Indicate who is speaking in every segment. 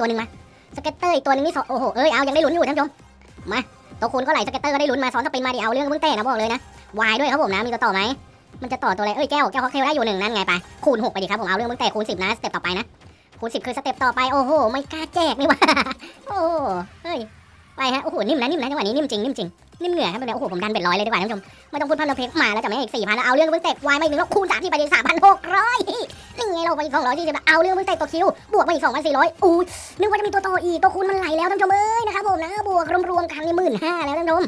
Speaker 1: ตัวหนึ่งมาสเก็ตเตอร์อีกตัวหนึงนี่สโอ้โหเอ้ยเอายังได้ลุ้นอยู่ท่านผู้ชมมาตัวคูณก็ไหลสเก็ตเตอร์ก็ได้ลุ้นมาซ้อนสปินมาดิเอาเรื่องเพิ่งเตะนะบอกเลยนะวายด้วยครับผมนะมีตัวต่อไหมมันจะต่อตัวอะไรเอ้ยแก้วแก้วฮอกเทลได้อยู่หนึ่งนั่นไงไปคูณหกไปดิครับผมเอาเรื่องเพิ่งเตะคูณสิบนะสเต็ปต่อไปนะคูณสิบคือสเต็ปต่อไปโอ้โหไม่กล้าแจกนี่ว่าโอ้เฮ้ยไปฮะโอ้โหนิ่มนะนิ่มนะจังหวะนี้นิ่มจริงนิ่มจริง นิ่มเหงื่อครับแบบนี้โอ้โหผมดันเบ็ดร้อยเลยดีกว่าท่านผู้ชมไม่ต้องพูดพันเราเพลงมาแล้วจะไม่อีกสี่พันเอาเรื่องเพิ่งเตะวายมาอีกหนึ่งแล้วคูณสามที่ไปดิสามพันหกร้อยนี่ไงเราไปอีกสองร้อยที่จะเอาเรื่องเพิ่งเตะตัวคิวบวกมาอีกสองพันสี่ร้อยอู้นึกว่าจะมีตัวต่ออีกตัวคูณมันไหลแล้วท่านผู้ชมเอ้ยนะครับผมนะบวกรวมๆกันนี่หมื่นห้าแล้วท่านผู้ชม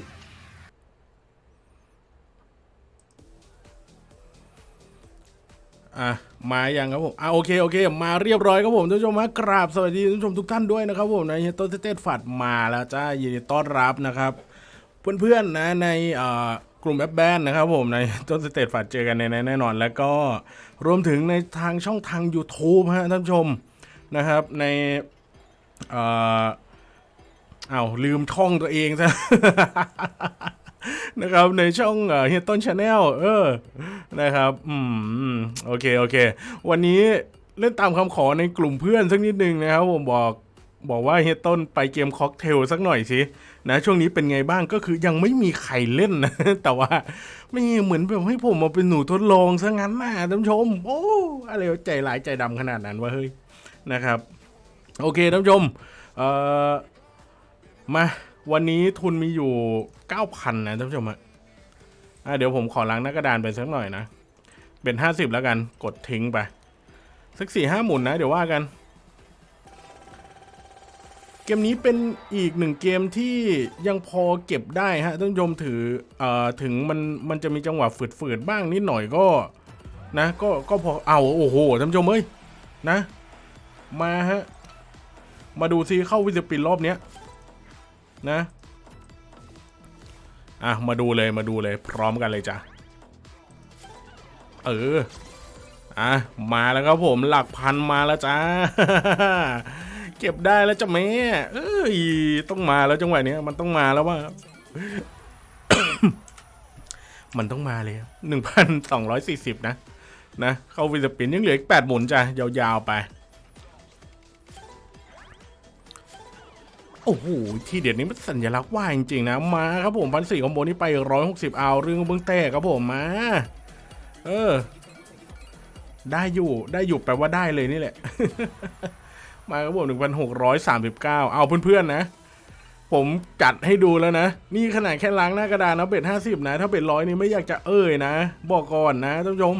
Speaker 2: อะมาอย่างครับผมอะโอเคโอเค มาเรียบร้อยครับผมท่านผู้ชมมากราบสวัสดีท่านผู้ชมทุกท่านด้วยนะครับผมในต้นเต้ฝัดมาแล้วจ้ายินดีต้อนรับนะครับ เพื่อนๆนะในกลุ่มแอปแบนนะครับผมในต้นสเตตฝัดเจอกันในแน่นอน แล้วก็รวมถึงในทางช่องทาง YouTube ฮะท่านผู้ชมนะครับในเอ้าลืมช่องตัวเองซะนะครับในช่องเฮียต้น Channel เออนะครับอืมโอเคโอเค วันนี้เล่นตามคำขอในกลุ่มเพื่อนสักนิดนึงนะครับผมบอก บอกว่าเฮียต้นไปเกมค็อกเทลสักหน่อยสินะช่วงนี้เป็นไงบ้างก็คือยังไม่มีใครเล่นนะแต่ว่าไม่เหมือนแบบให้ผมมาเป็นหนูทดลองซะงั้นนะท่านผู้ชม โอ้อะไรใจหลายใจดำขนาดนั้นวะเฮ้ยนะครับ โอเคท่านผู้ชมเอ่อมาวันนี้ทุนมีอยู่ 9,000 นะท่านผู้ชมอะอะเดี๋ยวผมขอล้างหน้ากระดานไปสักหน่อยนะ เป็น 50 แล้วกันกดทิ้งไป สักสี่ห้าหมุนนะ เดี๋ยวว่ากัน เกมนี้เป็นอีกหนึ่งเกมที่ยังพอเก็บได้ฮะท่านผู้ชมถือเอ่อถึงมันมันจะมีจังหวะฝืดๆบ้างนิดหน่อยก็นะก็ก็พอเอาโอ้โหท่านผู้ชมเอ้ยนะ มาฮะ มาดูซิเข้าวิสปินรอบเนี้ยนะอะมาดูเลยมาดูเลยพร้อมกันเลยจ้ะเอออะมาแล้วครับผมหลักพันมาแล้วจ้า เก็บได้แล้วจ้ะแม่เอ้ยต้องมาแล้วจังหวะเนี้ยมันต้องมาแล้วว่า มันต้องมาเลยหนึ่งพันสองร้อยสี่สิบนะ นะเข้าวิสปินยังเหลืออีกแปดหมุนจ้ะยาวๆไป โอ้โหที่เด็ดนี้มันสัญลักษณ์ว่าจริงๆนะ มาครับผมพันสี่คอมโบนี้ไปร้อยหกสิบเอาเรื่องเบื้องแต้ครับผมมา เออ ได้อยู่ได้อยู่แปลว่าได้เลยนี่แหละ มาครับผมหนึ่งพันหกร้อยสามสิบเก้าเอาเพื่อนๆนะ ผมจัดให้ดูแล้วนะ นี่ขนาดแค่ล้างหน้ากระดานนะเบ็ดห้าสิบนะ ถ้าเบ็ดร้อยนี่ไม่อยากจะเอ่ยนะ บอกก่อนนะท่านผู้ชม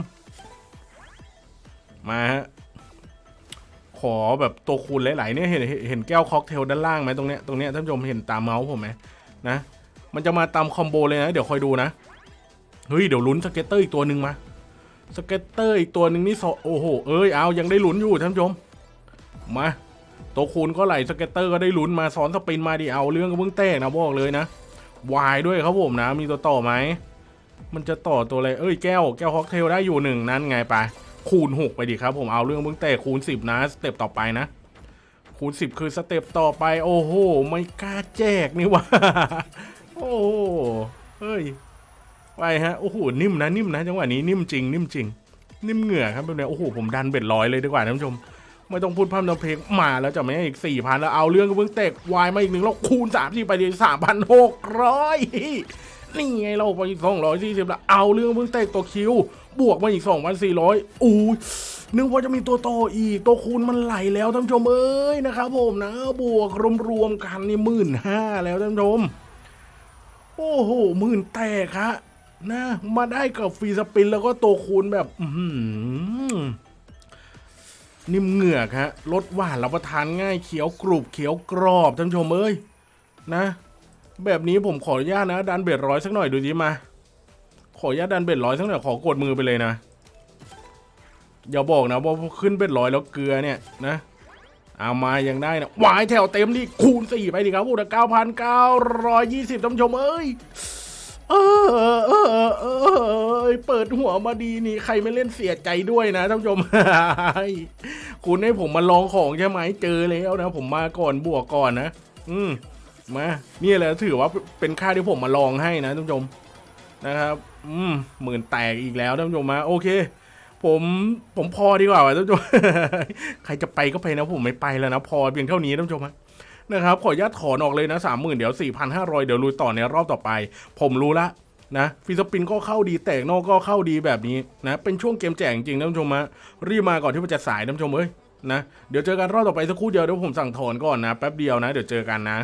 Speaker 2: มาฮะขอแบบตัวคูณหลายๆเนี่ยเห็นเห็นแก้วค็อกเทลด้านล่างไหมตรงเนี้ยตรงเนี้ยท่านผู้ชมเห็นตามเมาส์ผมไหมนะ มันจะมาตาม combo เลยนะ เดี๋ยวคอยดูนะเฮ้ยเดี๋ยวลุ้น scatter อีกตัวหนึ่งมา scatter อีกตัวหนึ่งนี่โอ้โหเอ้ยเอายังได้ลุ้นอยู่ท่านผู้ชม มาตัวคูณก็ไหล scatter ก็ได้ลุ้นมาซ้อน spin มาดิเอาเรื่องก็เพิ่งแตกนะบอกเลยนะวายด้วยครับผมนะ มีตัวต่อไหมมันจะต่อตัวอะไรเอ้ยแก้วแก้วค็อกเทลได้อยู่หนึ่งนั่นไงไปคูณ 6 ไปดิครับผมเอาเรื่องเพิ่งแตกคูณ 10 นะ step ต่อไปนะ คูณ 10 คือสเต็ปต่อไป โอ้โหไม่กล้าแจกนี่ว่าโอ้โหเฮ้ยไปฮะโอ้โหนิ่มนะนิ่มนะจังหวะนี้นิ่มจริง นิ่มจริง นิ่มเหงื่อครับแบบนี้โอ้โหผมดันเบ็ดร้อยเลยดีกว่าท่านผู้ชม ไม่ต้องพูดพร่ำทำเพลงมาแล้วจะไม่ให้อีกสี่พันแล้วเอาเรื่องเพิ่งเตกวายมาอีกหนึ่งแล้วคูณสามที่ไปเดีสามพันหกร้อยนี่ไงเราไปสองร้อยสี่สิบแล้วเอาเรื่องเพิ่งเตกตัวคิว บวกมาอีกสองพันสี่ร้อยอู้นึกว่าจะมีตัวโตอีกตัวคูณมันไหลแล้วท่านผู้ชมเอ้ยนะครับผมนะ บวกรวมๆกันนี่หมื่นห้าแล้วท่านผู้ชมโอ้โหหมื่นแตกฮะนะ มาได้กับฟรีสปินแล้วก็ตัวคูณแบบ อื นิ่มเหงือกฮะรสหวานรับประทานง่ายเขียวกรุบเขียวกรอบท่านผู้ชมเอ้ยนะ แบบนี้ผมขออนุญาตนะ ดันเบ็ดร้อยสักหน่อยดูสิมา ขออนุญาตดันเบ็ดร้อยสักหน่อยขอกดมือไปเลยนะอย่าบอกนะว่าขึ้นเบ็ดร้อยแล้วเกลือเนี่ยนะเอามายังได้นะวายแถวเต็มนี่คูณสี่ไปดิครับพูดเก้าพันเก้าร้อยยี่สิบท่านผู้ชมเอ้ย อเออเออเออเปิดหัวมาดีนี่ใครไม่เล่นเสียใจด้วยนะท่านผู้ชมคุณให้ผมมาลองของใช่ไหมเจอแล้วนะ ผมมาก่อนบวกก่อนนะอืมมานี่แหละถือว่าเป็นค่าที่ผมมาลองให้นะท่านผู้ชมนะครับ อืมหมื่นแตกอีกแล้วท่านผู้ชมมาโอเค ผมผมพอดีกว่าท่านผู้ชมใครจะไปก็ไปนะผมไม่ไปแล้วนะพอเพียงเท่านี้ท่านผู้ชมฮะนะครับขออนุญาตถอนออกเลยนะสามหมื่นเดี๋ยวสี่พันห้าร้อยเดี๋ยวลุยต่อในรอบต่อไป ผมรู้ละ นะฟิสปินก็เข้าดีแตกนอกก็เข้าดีแบบนี้นะเป็นช่วงเกมแจกจริงๆท่านผู้ชมฮะรีบมาก่อนที่มันจะสายท่านผู้ชมเอ้ยนะเดี๋ยวเจอกันรอบต่อไปสักครู่เดียวเดี๋ยวผมสั่งถอนก่อนนะแป๊บเดียวนะเดี๋ยวเจอกันนะ